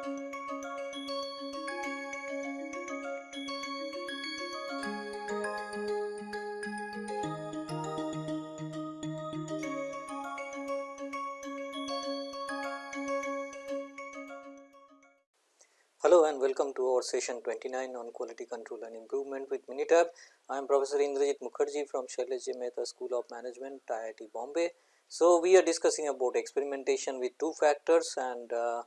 Hello and welcome to our session 29 on quality control and improvement with Minitab. I am Professor Indrajit Mukherjee from Shailesh J. Mehta School of Management, IIT Bombay. So, we are discussing about experimentation with two factors and uh,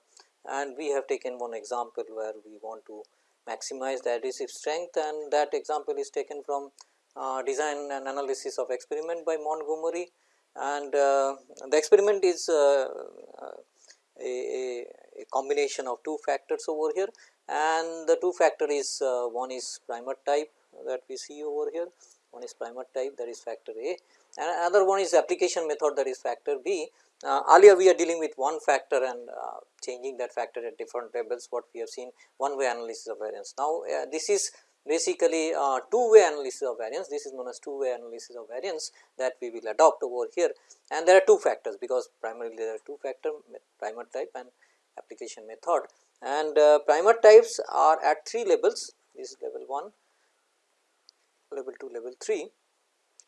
and we have taken one example where we want to maximize the adhesive strength and that example is taken from uh, design and analysis of experiment by Montgomery. And uh, the experiment is uh, uh, a, a, combination of two factors over here. And the two factor is uh, one is primer type that we see over here. One is primer type that is factor A. And another one is application method that is factor B. Uh, earlier we are dealing with one factor and uh, changing that factor at different levels what we have seen one way analysis of variance. Now, uh, this is basically two way analysis of variance. This is known as two way analysis of variance that we will adopt over here. And there are two factors because primarily there are two factor primer type and application method. And uh, primer types are at three levels. This is level 1 level 2 level 3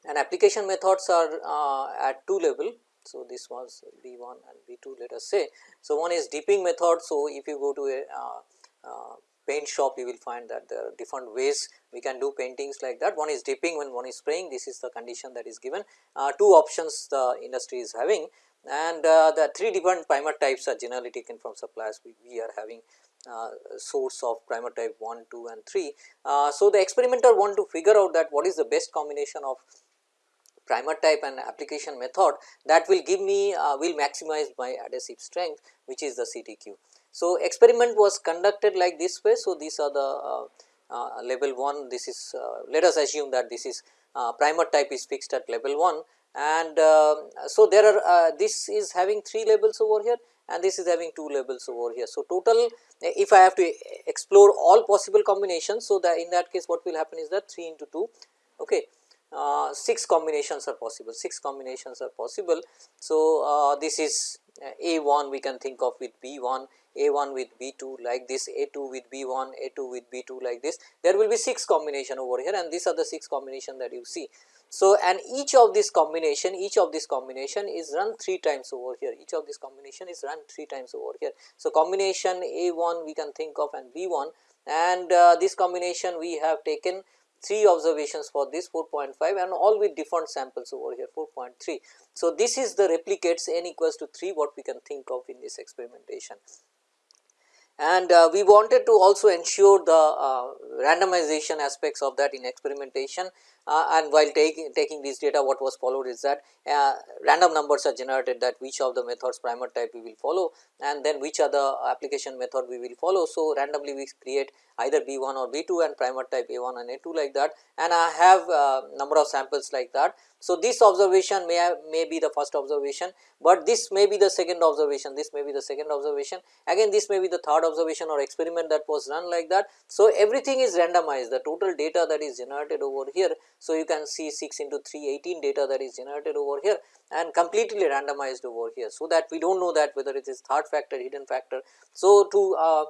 and application methods are uh, at two level so this was b 1 and b 2 let us say so one is dipping method so if you go to a uh, uh, paint shop you will find that there are different ways we can do paintings like that. One is dipping when one is spraying this is the condition that is given. Uh, two options the industry is having and uh, the three different primer types are generally taken from suppliers we, we are having uh, source of primer type 1, 2 and 3. Uh, so, the experimenter want to figure out that what is the best combination of primer type and application method that will give me uh, will maximize my adhesive strength which is the CTQ. So, experiment was conducted like this way. So, these are the uh, uh, level 1 this is uh, let us assume that this is uh, primer type is fixed at level 1 and uh, so there are this is having 3 levels over here and this is having 2 levels over here. So, total if I have to explore all possible combinations. So, that in that case what will happen is that 3 into 2 okay. Uh, 6 combinations are possible 6 combinations are possible. So, uh, this is a 1 we can think of with B 1 a 1 with B 2 like this, A 2 with B 1, A 2 with B 2 like this. There will be 6 combination over here and these are the 6 combination that you see. So, and each of this combination, each of this combination is run 3 times over here, each of this combination is run 3 times over here. So, combination A 1 we can think of and B 1 and uh, this combination we have taken 3 observations for this 4.5 and all with different samples over here 4.3. So, this is the replicates n equals to 3 what we can think of in this experimentation and uh, we wanted to also ensure the uh, randomization aspects of that in experimentation uh, and while taking taking this data what was followed is that uh, random numbers are generated that which of the methods primer type we will follow and then which other application method we will follow. So, randomly we create either B 1 or B 2 and primer type A 1 and A 2 like that and I have uh, number of samples like that. So, this observation may have, may be the first observation, but this may be the second observation, this may be the second observation, again this may be the third observation or experiment that was run like that. So, everything is randomized, the total data that is generated over here. So, you can see 6 into 3 18 data that is generated over here and completely randomized over here. So, that we do not know that whether it is third factor, hidden factor. So, to uh,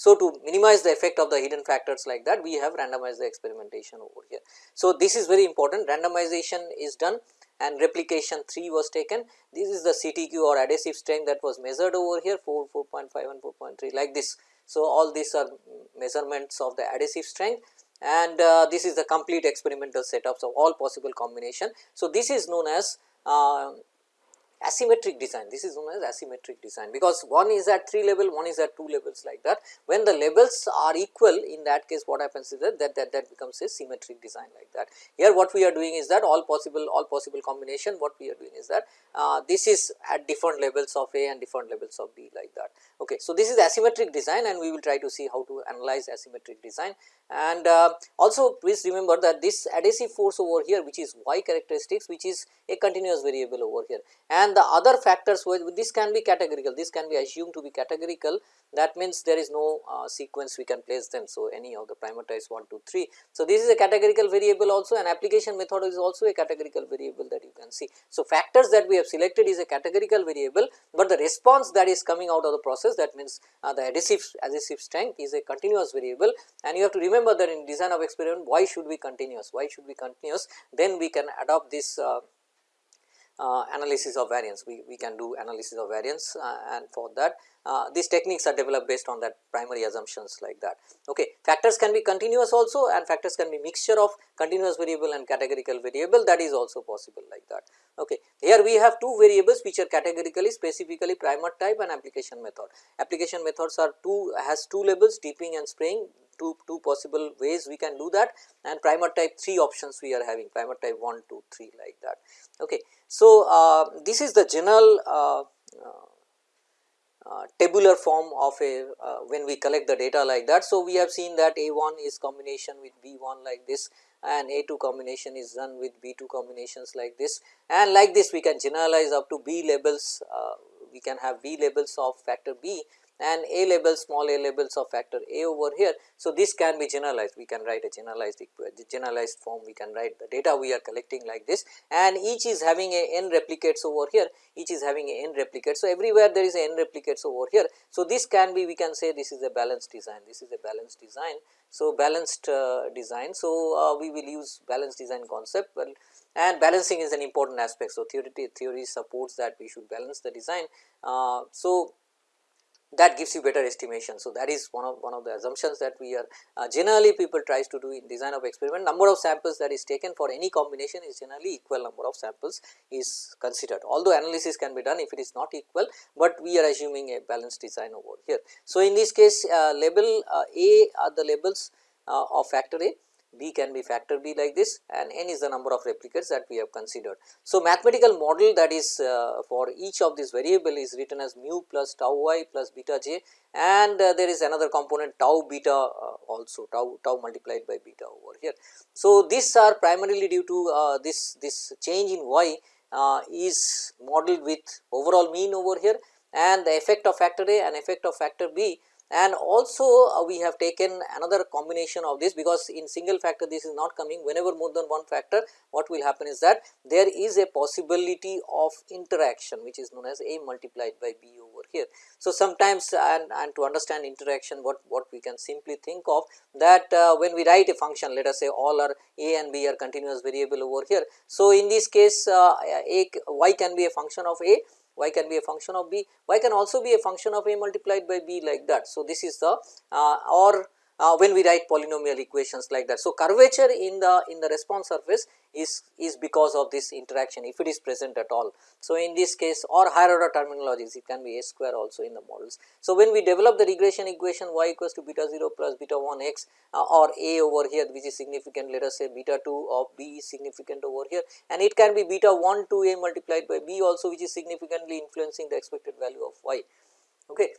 so, to minimize the effect of the hidden factors like that we have randomized the experimentation over here. So, this is very important randomization is done and replication 3 was taken. This is the CTQ or adhesive strength that was measured over here 4, 4.5 and 4.3 like this. So, all these are measurements of the adhesive strength and uh, this is the complete experimental setups of all possible combination. So, this is known as uh, asymmetric design. This is known as asymmetric design because one is at 3 level one is at 2 levels like that. When the levels are equal in that case what happens is that that, that, that becomes a symmetric design like that. Here what we are doing is that all possible all possible combination what we are doing is that uh, this is at different levels of A and different levels of B like that. Okay so this is asymmetric design and we will try to see how to analyze asymmetric design. And uh, also please remember that this adhesive force over here which is y characteristics which is a continuous variable over here. And and the other factors this can be categorical this can be assumed to be categorical that means there is no uh, sequence we can place them. So, any of the primer types 1 2 3. So, this is a categorical variable also and application method is also a categorical variable that you can see. So, factors that we have selected is a categorical variable, but the response that is coming out of the process that means uh, the adhesive adhesive strength is a continuous variable and you have to remember that in design of experiment y should be continuous, y should be continuous then we can adopt this uh, analysis of variance. We, we can do analysis of variance uh, and for that uh, these techniques are developed based on that primary assumptions like that. Okay. Factors can be continuous also and factors can be mixture of continuous variable and categorical variable that is also possible like that. Okay. Here we have two variables which are categorically specifically primer type and application method. Application methods are two has two labels dipping and spraying two, two possible ways we can do that and primer type 3 options we are having primer type 1, 2, 3 like that. Okay. So, uh, this is the general uh, uh, tabular form of a uh, when we collect the data like that. So, we have seen that A 1 is combination with B 1 like this and A 2 combination is done with B 2 combinations like this. And like this we can generalize up to B labels uh, we can have B labels of factor B and A labels small a labels of factor A over here. So, this can be generalized we can write a generalized generalized form we can write the data we are collecting like this and each is having a n replicates over here each is having a n replicates. So, everywhere there is a n replicates over here. So, this can be we can say this is a balanced design this is a balanced design. So, balanced uh, design. So, uh, we will use balanced design concept well and balancing is an important aspect. So, theory theory supports that we should balance the design. Uh, so, that gives you better estimation. So, that is one of one of the assumptions that we are uh, generally people tries to do in design of experiment number of samples that is taken for any combination is generally equal number of samples is considered although analysis can be done if it is not equal, but we are assuming a balanced design over here. So, in this case uh, label uh, A are the labels uh, of factor A B can be factor B like this and n is the number of replicates that we have considered. So, mathematical model that is uh, for each of these variable is written as mu plus tau y plus beta j and uh, there is another component tau beta uh, also tau tau multiplied by beta over here. So, these are primarily due to uh, this this change in y uh, is modeled with overall mean over here and the effect of factor A and effect of factor B and also uh, we have taken another combination of this because in single factor this is not coming whenever more than one factor what will happen is that there is a possibility of interaction which is known as a multiplied by b over here. So, sometimes and, and to understand interaction what, what we can simply think of that uh, when we write a function let us say all are a and b are continuous variable over here. So, in this case uh, a y can be a function of a y can be a function of b, y can also be a function of a multiplied by b like that. So, this is the uh, or uh, when we write polynomial equations like that. So, curvature in the in the response surface is is because of this interaction if it is present at all. So, in this case or higher order terminologies it can be a square also in the models. So, when we develop the regression equation y equals to beta 0 plus beta 1 x uh, or a over here which is significant let us say beta 2 of b is significant over here and it can be beta 1 to a multiplied by b also which is significantly influencing the expected value of y. Okay.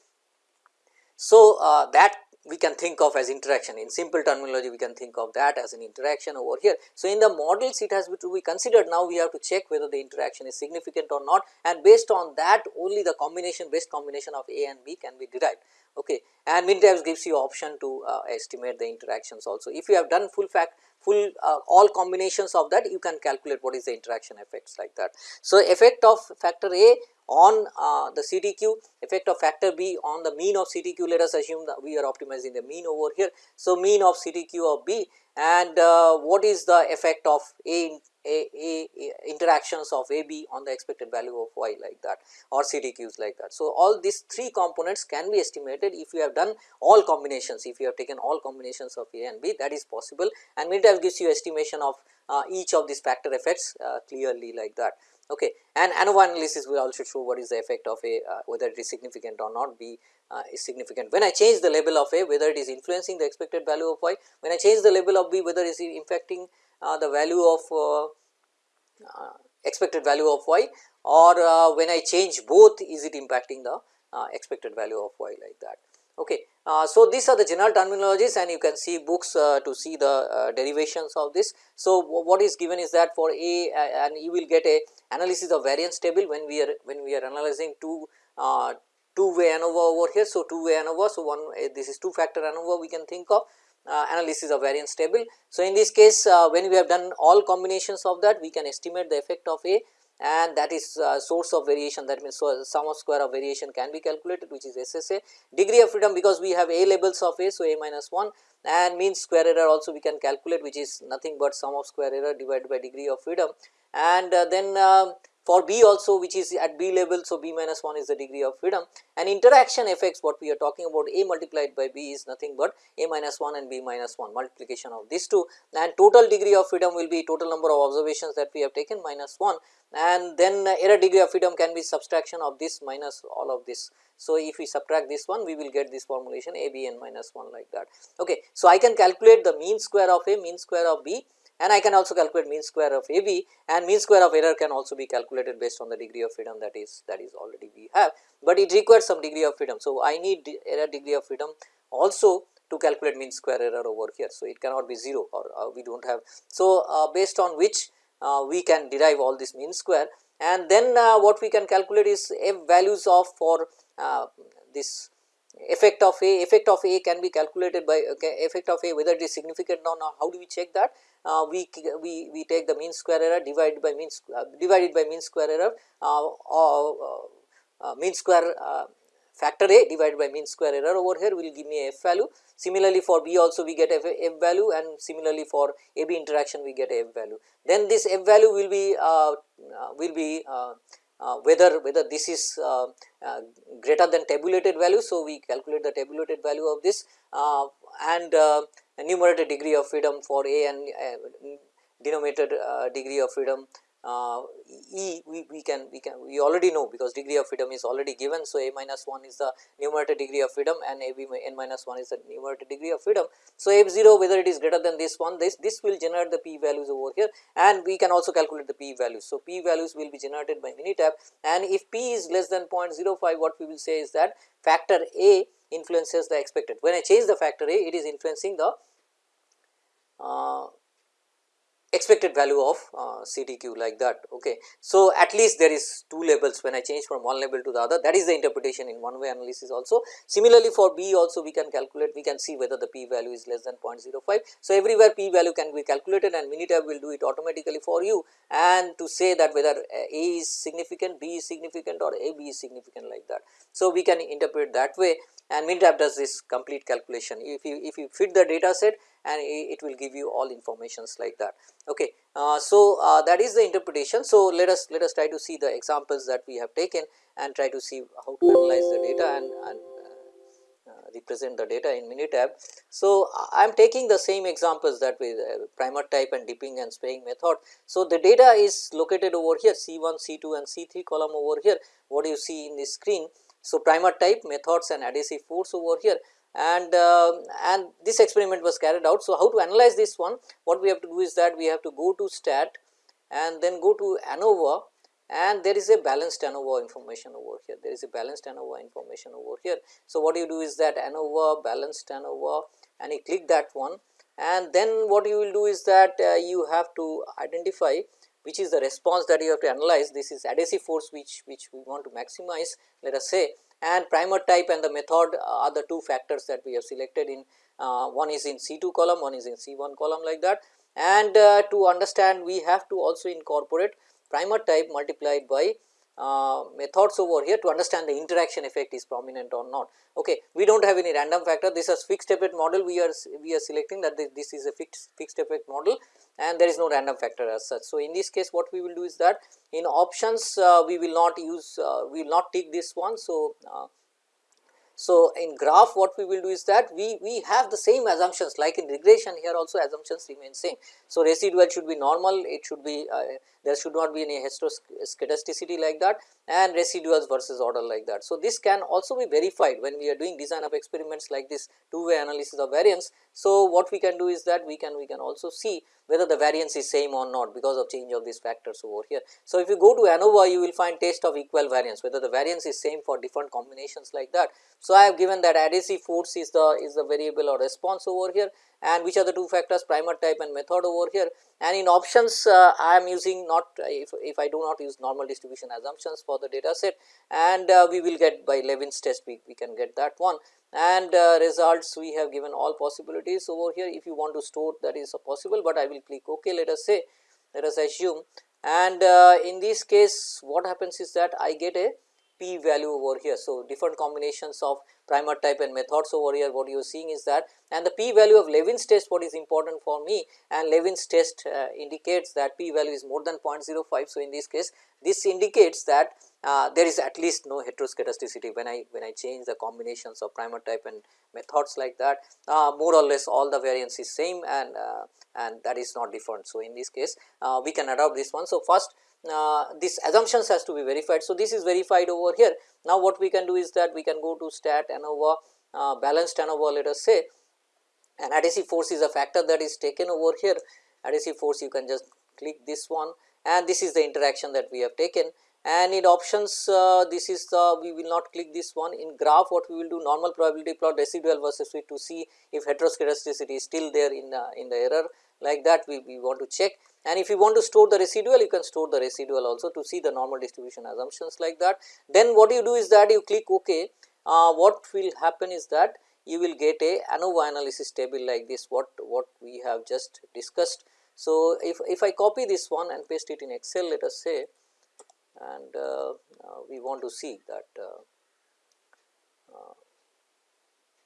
So, uh, that we can think of as interaction in simple terminology we can think of that as an interaction over here. So, in the models it has to be considered now we have to check whether the interaction is significant or not and based on that only the combination best combination of A and B can be derived okay and MinTabs gives you option to uh, estimate the interactions also. If you have done full fact full uh, all combinations of that you can calculate what is the interaction effects like that. So, effect of factor A on uh, the CTQ, effect of factor B on the mean of CTQ let us assume that we are optimizing the mean over here. So, mean of CTQ of B and uh, what is the effect of A, A, A, A interactions of AB on the expected value of Y like that or CTQs like that. So, all these three components can be estimated if you have done all combinations, if you have taken all combinations of A and B that is possible and Minitab gives you estimation of uh, each of these factor effects uh, clearly like that okay and ANOVA analysis will also show what is the effect of a uh, whether it is significant or not b uh, is significant. When I change the label of a whether it is influencing the expected value of y when I change the label of b whether it is impacting uh, the value of uh, uh, expected value of y or uh, when I change both is it impacting the expected value of y like that? Okay Uh, so, these are the general terminologies and you can see books uh, to see the uh, derivations of this. So, what is given is that for A and you will get a analysis of variance table when we are when we are analyzing two uh, two way ANOVA over here. So, two way ANOVA. So, one uh, this is two factor ANOVA we can think of uh, analysis of variance table. So, in this case when we have done all combinations of that we can estimate the effect of A and that is uh, source of variation. That means so sum of square of variation can be calculated which is SSA. Degree of freedom because we have A labels of A so A minus 1 and mean square error also we can calculate which is nothing but sum of square error divided by degree of freedom. And uh, then uh, for B also which is at B level. So, B minus 1 is the degree of freedom and interaction effects what we are talking about A multiplied by B is nothing but A minus 1 and B minus 1 multiplication of these two and total degree of freedom will be total number of observations that we have taken minus 1 and then uh, error degree of freedom can be subtraction of this minus all of this. So, if we subtract this one we will get this formulation A B n minus 1 like that. Okay. So, I can calculate the mean square of A mean square of B and I can also calculate mean square of AB and mean square of error can also be calculated based on the degree of freedom that is that is already we have, but it requires some degree of freedom. So, I need error degree of freedom also to calculate mean square error over here. So, it cannot be 0 or uh, we do not have. So, uh, based on which uh, we can derive all this mean square and then uh, what we can calculate is f values of for uh, this effect of A, effect of A can be calculated by okay, effect of A whether it is significant or not, how do we check that? Uh, we, we, we take the mean square error divided by mean uh, divided by mean square error uh, or uh, uh, mean square uh, factor A divided by mean square error over here will give me a f value. Similarly, for B also we get f, f value and similarly for A B interaction we get a f value. Then this f value will be will be Uh, whether whether this is uh, uh, greater than tabulated value. So, we calculate the tabulated value of this uh, and uh, numerator degree of freedom for A and denominator degree of freedom uh, E we, we can we can we already know because degree of freedom is already given. So, A minus 1 is the numerator degree of freedom and A b n minus 1 is the numerator degree of freedom. So, f 0 whether it is greater than this one this this will generate the p values over here and we can also calculate the p values. So, p values will be generated by Minitab and if p is less than 0.05 what we will say is that factor A influences the expected. When I change the factor A it is influencing the uh, expected value of uh, like that. Okay. So, at least there is two labels when I change from one label to the other that is the interpretation in one way analysis also. Similarly, for B also we can calculate we can see whether the p value is less than 0.05. So, everywhere p value can be calculated and Minitab will do it automatically for you and to say that whether A is significant, B is significant or A B is significant like that. So, we can interpret that way and Minitab does this complete calculation. If you if you fit the data set and it will give you all informations like that. Okay. Uh, so, uh, that is the interpretation. So, let us let us try to see the examples that we have taken and try to see how to analyze the data and, and uh, uh represent the data in Minitab. So, I am taking the same examples that with uh, primer type and dipping and spraying method. So, the data is located over here C1, C2 and C3 column over here what do you see in the screen. So, primer type methods and adhesive force over here and uh, and this experiment was carried out. So, how to analyze this one what we have to do is that we have to go to stat and then go to ANOVA. And there is a balanced ANOVA information over here. There is a balanced ANOVA information over here. So, what you do is that ANOVA balanced ANOVA and you click that one. And then what you will do is that uh, you have to identify which is the response that you have to analyze. This is adhesive force which which we want to maximize let us say and primer type and the method are the two factors that we have selected in uh, one is in C2 column, one is in C1 column like that. And uh, to understand we have to also incorporate primer type multiplied by uh, methods over here to understand the interaction effect is prominent or not. Okay. We do not have any random factor this is fixed effect model we are we are selecting that this is a fixed fixed effect model and there is no random factor as such. So, in this case what we will do is that in options uh, we will not use uh, we will not take this one. So, uh, so, in graph what we will do is that we, we have the same assumptions like in regression here also assumptions remain same. So, residual should be normal it should be uh, there should not be any heteroscedasticity like that and residuals versus order like that. So, this can also be verified when we are doing design of experiments like this two way analysis of variance. So, what we can do is that we can we can also see whether the variance is same or not because of change of these factors over here. So, if you go to ANOVA you will find test of equal variance whether the variance is same for different combinations like that. So, I have given that adhesive force is the is the variable or response over here and which are the two factors primer type and method over here and in options uh, I am using not if, if I do not use normal distribution assumptions for the data set and uh, we will get by Levene's test we, we can get that one. And uh, results we have given all possibilities. Over here if you want to store that is possible, but I will click ok let us say let us assume. And uh, in this case what happens is that I get a p value over here. So, different combinations of primer type and methods over here what you are seeing is that and the p value of Levene's test what is important for me and Levene's test uh, indicates that p value is more than 0.05. So, in this case this indicates that uh, there is at least no heteroscedasticity when I when I change the combinations of primer type and methods like that uh, more or less all the variance is same and uh, and that is not different. So, in this case uh, we can adopt this one. So, first uh, this assumptions has to be verified. So, this is verified over here. Now, what we can do is that we can go to stat ANOVA uh, balanced ANOVA let us say and adhesive force is a factor that is taken over here adhesive force you can just click this one and this is the interaction that we have taken and in options uh, this is the we will not click this one in graph what we will do normal probability plot residual versus fit to see if heteroscedasticity is still there in the in the error like that we, we want to check and if you want to store the residual you can store the residual also to see the normal distribution assumptions like that. Then what you do is that you click ok uh, what will happen is that you will get a ANOVA analysis table like this what what we have just discussed. So, if, if I copy this one and paste it in excel let us say and uh, uh, we want to see that uh,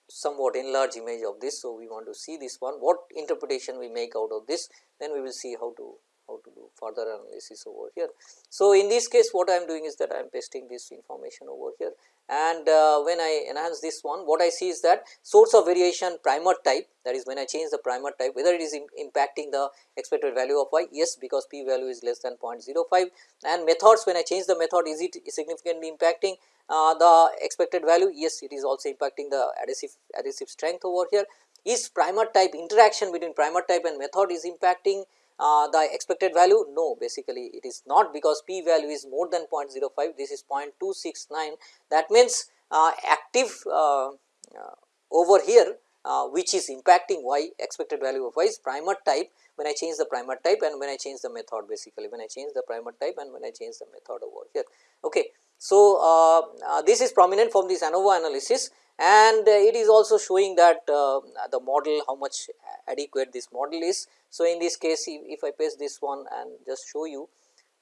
somewhat enlarged image of this. So, we want to see this one what interpretation we make out of this then we will see how to how to further analysis over here. So, in this case what I am doing is that I am pasting this information over here. And uh, when I enhance this one what I see is that source of variation primer type that is when I change the primer type whether it is impacting the expected value of y yes because p value is less than 0.05 and methods when I change the method is it significantly impacting uh, the expected value? Yes it is also impacting the adhesive adhesive strength over here. Is primer type interaction between primer type and method is impacting uh, the expected value? No, basically it is not because p value is more than 0.05, this is 0.269. That means, uh, active uh, uh over here uh, which is impacting y expected value of y is primer type when I change the primer type and when I change the method basically when I change the primer type and when I change the method over here. Okay. So, uh, this is prominent from this ANOVA analysis and it is also showing that the model how much adequate this model is. So, in this case if, if I paste this one and just show you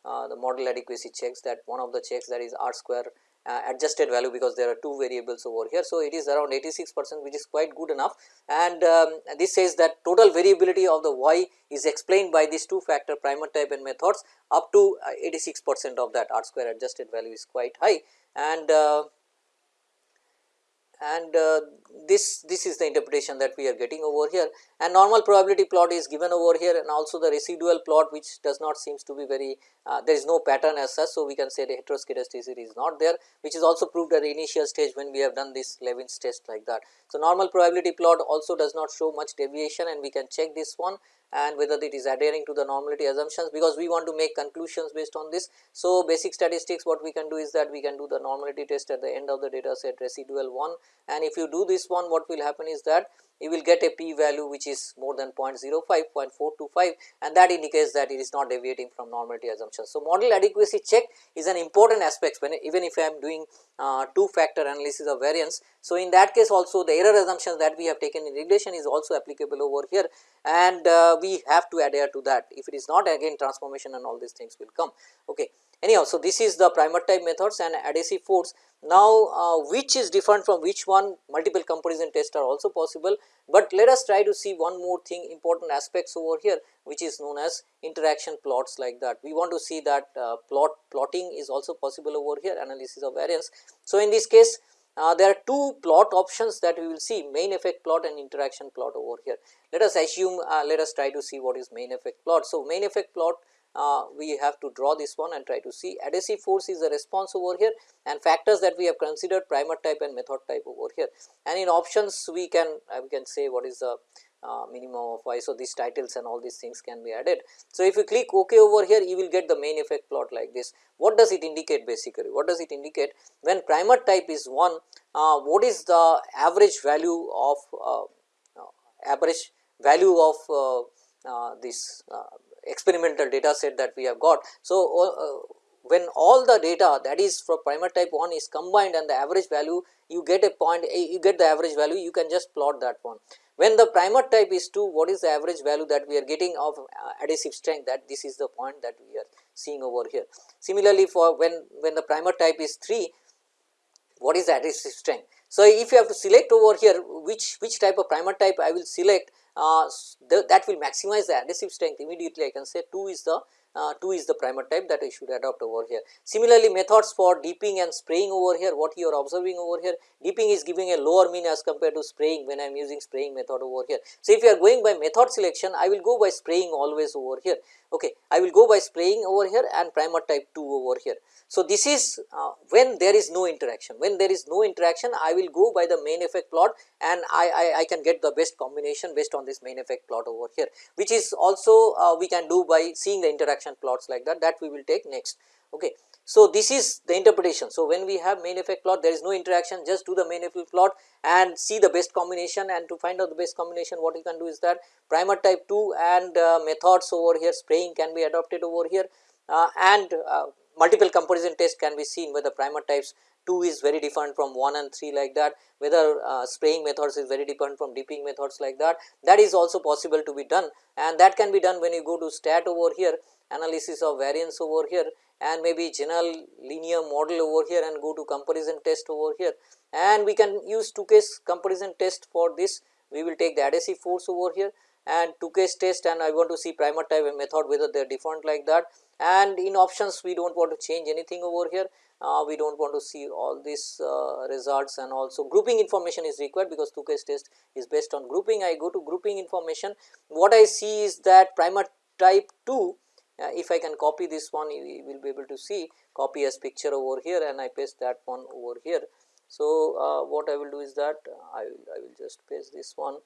uh, the model adequacy checks that one of the checks that is r square uh, adjusted value because there are two variables over here. So, it is around 86 percent which is quite good enough and um, this says that total variability of the y is explained by these two factor primer type and methods up to uh, 86 percent of that r square adjusted value is quite high and uh, and uh, this this is the interpretation that we are getting over here and normal probability plot is given over here and also the residual plot which does not seems to be very uh, there is no pattern as such. So, we can say the heteroscedasticity is not there which is also proved at the initial stage when we have done this Levene's test like that. So, normal probability plot also does not show much deviation and we can check this one and whether it is adhering to the normality assumptions because we want to make conclusions based on this. So, basic statistics what we can do is that we can do the normality test at the end of the data set residual 1 and if you do this one what will happen is that you will get a p value which is more than 0.05, 0.425 and that indicates that it is not deviating from normality assumption. So, model adequacy check is an important aspect when even if I am doing uh, two factor analysis of variance. So, in that case also the error assumptions that we have taken in regression is also applicable over here and uh, we have to adhere to that if it is not again transformation and all these things will come. Okay. Anyhow, so this is the primer type methods and adhesive force. Now, uh, which is different from which one multiple comparison tests are also possible, but let us try to see one more thing important aspects over here which is known as interaction plots like that. We want to see that uh, plot plotting is also possible over here analysis of variance. So, in this case uh, there are two plot options that we will see main effect plot and interaction plot over here. Let us assume uh, let us try to see what is main effect plot. So, main effect plot uh, we have to draw this one and try to see adhesive force is the response over here and factors that we have considered primer type and method type over here and in options we can uh, we can say what is the uh, minimum of y. So, these titles and all these things can be added. So, if you click ok over here you will get the main effect plot like this. What does it indicate basically? What does it indicate? When primer type is 1 uh, what is the average value of uh, average value of uh, uh, this uh, experimental data set that we have got. So, uh, uh, when all the data that is for primer type 1 is combined and the average value you get a point eh, you get the average value you can just plot that one. When the primer type is 2 what is the average value that we are getting of uh, adhesive strength that this is the point that we are seeing over here. Similarly, for when, when the primer type is 3 what is the adhesive strength. So, if you have to select over here which, which type of primer type I will select uh, that will maximize the adhesive strength immediately I can say. 2 is the uh, 2 is the primer type that I should adopt over here. Similarly, methods for dipping and spraying over here what you are observing over here dipping is giving a lower mean as compared to spraying when I am using spraying method over here. So, if you are going by method selection I will go by spraying always over here okay I will go by spraying over here and primer type 2 over here. So, this is uh, when there is no interaction when there is no interaction I will go by the main effect plot and I, I, I can get the best combination based on this main effect plot over here which is also uh, we can do by seeing the interaction plots like that that we will take next. Okay. So, this is the interpretation. So, when we have main effect plot there is no interaction just do the main effect plot and see the best combination and to find out the best combination what you can do is that primer type 2 and uh, methods over here spraying can be adopted over here uh, and uh, multiple comparison test can be seen whether primer types 2 is very different from 1 and 3 like that whether uh, spraying methods is very different from dipping methods like that that is also possible to be done and that can be done when you go to stat over here analysis of variance over here and maybe general linear model over here and go to comparison test over here. And we can use Tukey's comparison test for this. We will take the adhesive force over here and Tukey's test and I want to see primer type and method whether they are different like that. And in options we do not want to change anything over here. Uh, we do not want to see all these uh, results and also grouping information is required because Tukey's test is based on grouping. I go to grouping information. What I see is that primer type 2 uh, if I can copy this one you will be able to see copy as picture over here and I paste that one over here. So, uh, what I will do is that I will, I will just paste this one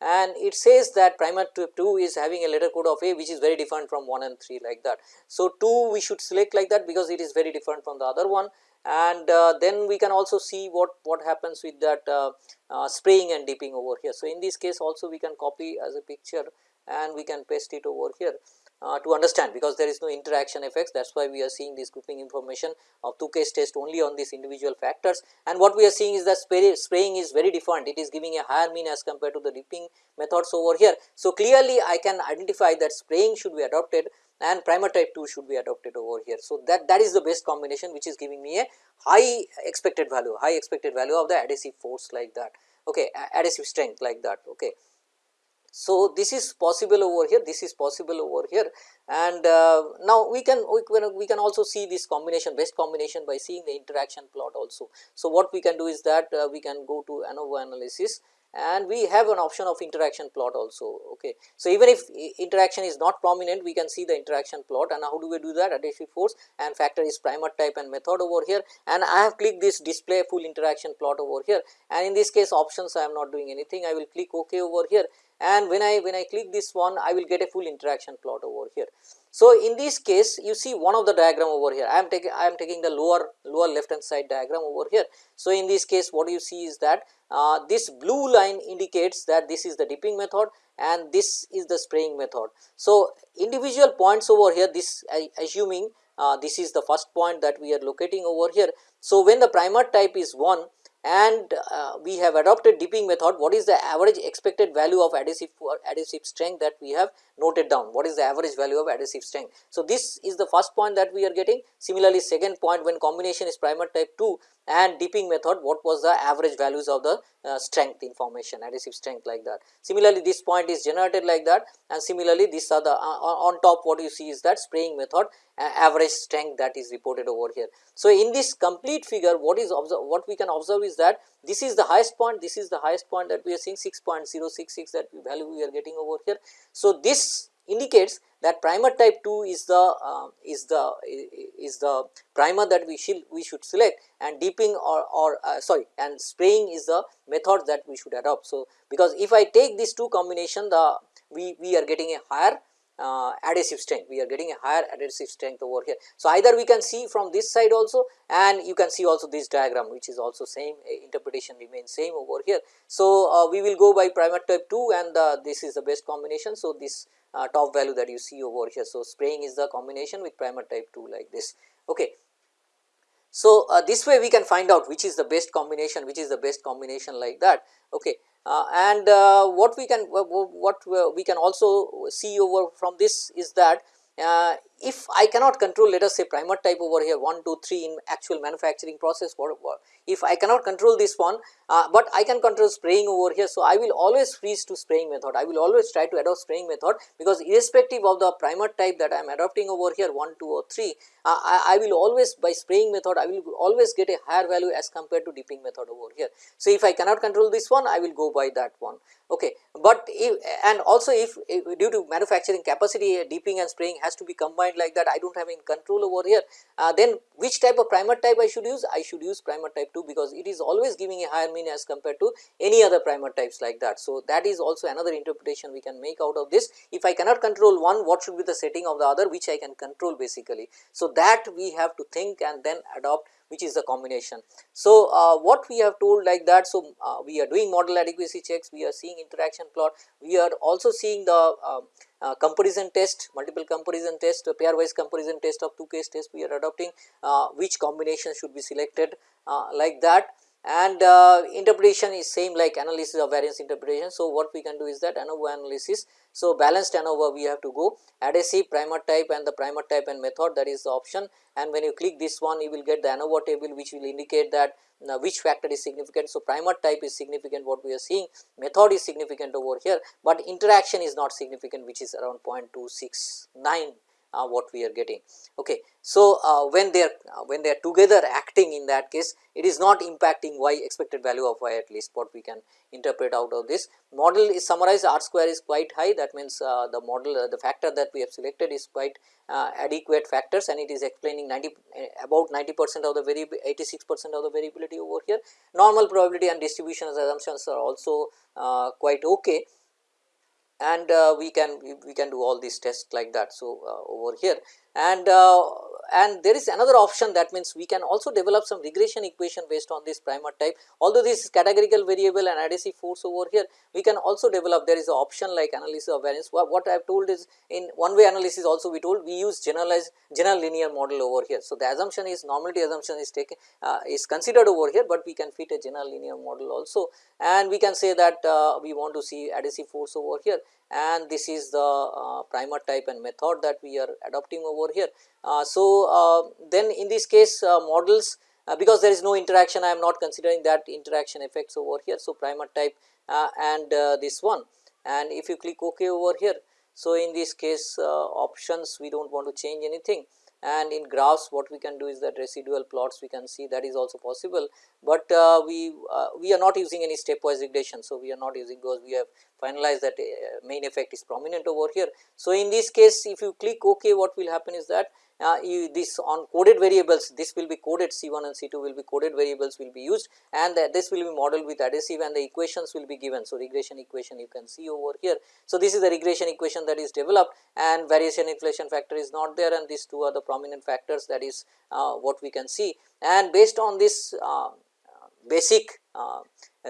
and it says that primer 2 is having a letter code of A which is very different from 1 and 3 like that. So, 2 we should select like that because it is very different from the other one and uh, then we can also see what, what happens with that uh, uh, spraying and dipping over here. So, in this case also we can copy as a picture and we can paste it over here uh, to understand because there is no interaction effects that is why we are seeing this grouping information of Tukey's test only on these individual factors and what we are seeing is that spray, spraying is very different it is giving a higher mean as compared to the dipping methods over here. So, clearly I can identify that spraying should be adopted and primer type 2 should be adopted over here. So, that that is the best combination which is giving me a high expected value high expected value of the adhesive force like that okay adhesive strength like that okay. So, this is possible over here, this is possible over here and uh, now we can, we can we can also see this combination best combination by seeing the interaction plot also. So, what we can do is that uh, we can go to ANOVA analysis and we have an option of interaction plot also okay. So, even if interaction is not prominent we can see the interaction plot and how do we do that? Adhesive force and factor is primer type and method over here. And I have clicked this display full interaction plot over here. And in this case options I am not doing anything. I will click ok over here. And when I when I click this one I will get a full interaction plot over here. So, in this case you see one of the diagram over here I am taking I am taking the lower lower left hand side diagram over here. So, in this case what you see is that uh, this blue line indicates that this is the dipping method and this is the spraying method. So, individual points over here this assuming uh, this is the first point that we are locating over here. So, when the primer type is 1 and uh, we have adopted dipping method what is the average expected value of adhesive adhesive strength that we have noted down what is the average value of adhesive strength. So, this is the first point that we are getting similarly second point when combination is primer type 2 and dipping method what was the average values of the uh, strength information adhesive strength like that. Similarly, this point is generated like that and similarly this are the uh, on top what you see is that spraying method uh, average strength that is reported over here. So, in this complete figure what is what we can observe is that this is the highest point this is the highest point that we are seeing 6.066 that value we are getting over here. So, this indicates that primer type 2 is the uh, is the is the primer that we should we should select and deeping or, or uh, sorry and spraying is the method that we should adopt. So, because if I take these two combination the we, we are getting a higher uh, adhesive strength, we are getting a higher adhesive strength over here. So, either we can see from this side also and you can see also this diagram which is also same interpretation remains same over here. So, uh, we will go by primer type 2 and uh, this is the best combination. So, this uh, top value that you see over here. So, spraying is the combination with primer type 2 like this. Okay. So, uh, this way we can find out which is the best combination, which is the best combination like that. Okay. Uh, and uh, what we can what we can also see over from this is that uh, if I cannot control let us say primer type over here 1, 2, 3 in actual manufacturing process what, what if I cannot control this one, uh, but I can control spraying over here. So, I will always freeze to spraying method, I will always try to adopt spraying method because irrespective of the primer type that I am adopting over here 1, 2 or 3, uh, I, I, will always by spraying method I will always get a higher value as compared to dipping method over here. So, if I cannot control this one I will go by that one okay but if and also if, if, due to manufacturing capacity dipping and spraying has to be combined like that i don't have any control over here uh, then which type of primer type i should use? I should use primer type 2 because it is always giving a higher mean as compared to any other primer types like that. So that is also another interpretation we can make out of this. If i cannot control one what should be the setting of the other which i can control basically. So that we have to think and then adopt which is the combination. So, uh, what we have told like that, so uh, we are doing model adequacy checks, we are seeing interaction plot, we are also seeing the uh, uh comparison test, multiple comparison test, pairwise comparison test of Tukey's test we are adopting, uh, which combination should be selected uh, like that and uh, interpretation is same like analysis of variance interpretation. So, what we can do is that ANOVA analysis. So, balanced ANOVA we have to go adhesive primer type and the primer type and method that is the option and when you click this one you will get the ANOVA table which will indicate that uh, which factor is significant. So, primer type is significant what we are seeing method is significant over here, but interaction is not significant which is around 0.269 uh, what we are getting. Okay. So, uh, when they are uh, when they are together acting in that case it is not impacting y expected value of y at least what we can interpret out of this. Model is summarized r square is quite high that means uh, the model uh, the factor that we have selected is quite uh, adequate factors and it is explaining 90 about 90 percent of the variable 86 percent of the variability over here. Normal probability and distribution assumptions are also quite okay and uh, we can we can do all these tests like that. So, uh, over here and uh, and there is another option that means we can also develop some regression equation based on this primer type. Although this is categorical variable and adhesive force over here we can also develop there is an option like analysis of variance. What, I have told is in one way analysis also we told we use generalized general linear model over here. So, the assumption is normality assumption is taken uh, is considered over here, but we can fit a general linear model also. And we can say that uh, we want to see adhesive force over here and this is the uh, primer type and method that we are adopting over here. Uh, so, uh, then in this case uh, models because there is no interaction I am not considering that interaction effects over here. So, primer type and this one and if you click ok over here. So, in this case options we do not want to change anything and in graphs what we can do is that residual plots we can see that is also possible, but uh, we uh, we are not using any stepwise regression. So, we are not using because we have finalized that uh, main effect is prominent over here. So, in this case if you click ok what will happen is that uh, you, this on coded variables this will be coded C1 and C2 will be coded variables will be used and this will be modeled with adhesive and the equations will be given. So, regression equation you can see over here. So, this is the regression equation that is developed and variation inflation factor is not there and these two are the prominent factors that is uh, what we can see and based on this uh, basic uh,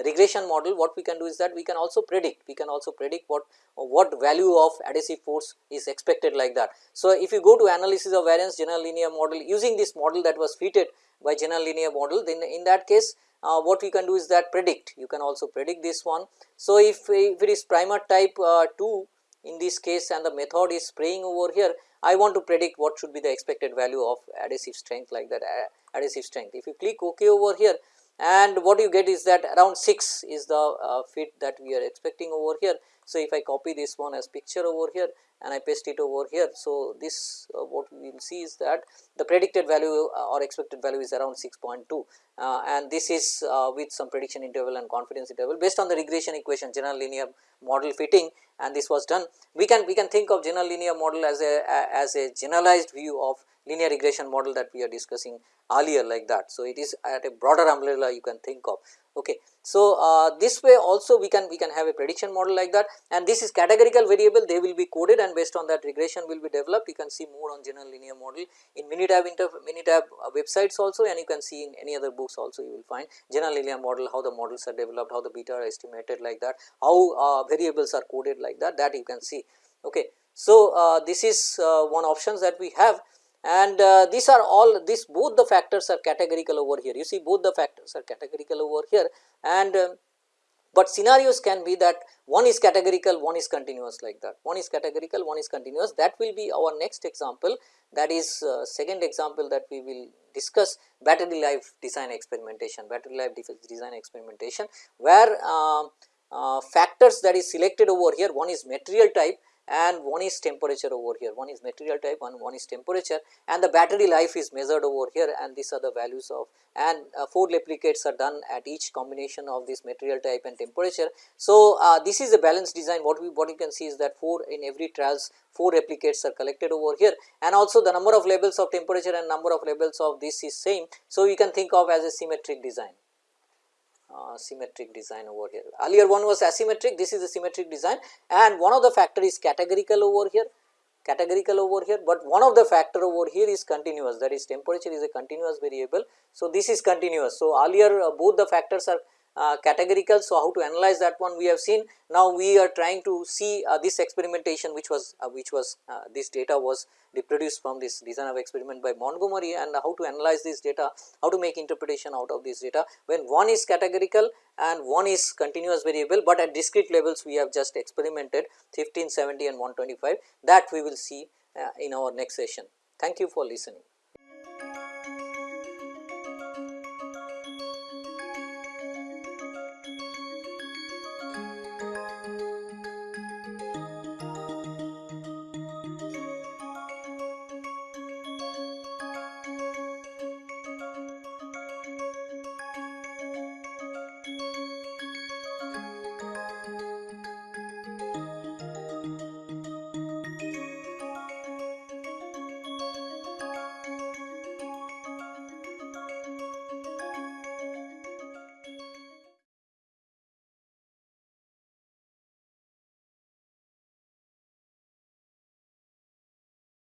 regression model what we can do is that we can also predict we can also predict what what value of adhesive force is expected like that. So, if you go to analysis of variance general linear model using this model that was fitted by general linear model then in that case uh, what we can do is that predict you can also predict this one. So, if, if it is primer type uh, 2 in this case and the method is spraying over here I want to predict what should be the expected value of adhesive strength like that uh, adhesive strength. If you click ok over here and what you get is that around 6 is the uh, fit that we are expecting over here. So, if I copy this one as picture over here and I paste it over here. So, this uh, what we will see is that the predicted value uh, or expected value is around 6.2 uh, and this is uh, with some prediction interval and confidence interval based on the regression equation general linear model fitting and this was done. We can we can think of general linear model as a, a as a generalized view of linear regression model that we are discussing earlier like that. So, it is at a broader umbrella you can think of. Okay. So, uh, this way also we can we can have a prediction model like that and this is categorical variable they will be coded and based on that regression will be developed you can see more on general linear model in Minitab inter Minitab uh, websites also and you can see in any other books also you will find general linear model how the models are developed how the beta are estimated like that how uh, variables are coded like that that you can see. Okay. So, uh, this is uh, one options that we have and uh, these are all this both the factors are categorical over here. You see both the factors are categorical over here. And uh, but scenarios can be that one is categorical one is continuous like that. One is categorical one is continuous. That will be our next example. That is uh, second example that we will discuss battery life design experimentation battery life design experimentation where um, uh, factors that is selected over here. One is material type and one is temperature over here. One is material type and one is temperature. And the battery life is measured over here. And these are the values of and uh, 4 replicates are done at each combination of this material type and temperature. So, uh, this is a balanced design. What we what you can see is that 4 in every trials 4 replicates are collected over here. And also the number of levels of temperature and number of levels of this is same. So, you can think of as a symmetric design uh, symmetric design over here. Earlier one was asymmetric, this is a symmetric design and one of the factor is categorical over here, categorical over here, but one of the factor over here is continuous that is temperature is a continuous variable. So, this is continuous. So, earlier uh, both the factors are uh, categorical. So, how to analyze that one we have seen. Now, we are trying to see uh, this experimentation which was uh, which was uh, this data was reproduced from this design of experiment by Montgomery and how to analyze this data, how to make interpretation out of this data when one is categorical and one is continuous variable, but at discrete levels we have just experimented 15, 70 and 125 that we will see uh, in our next session. Thank you for listening.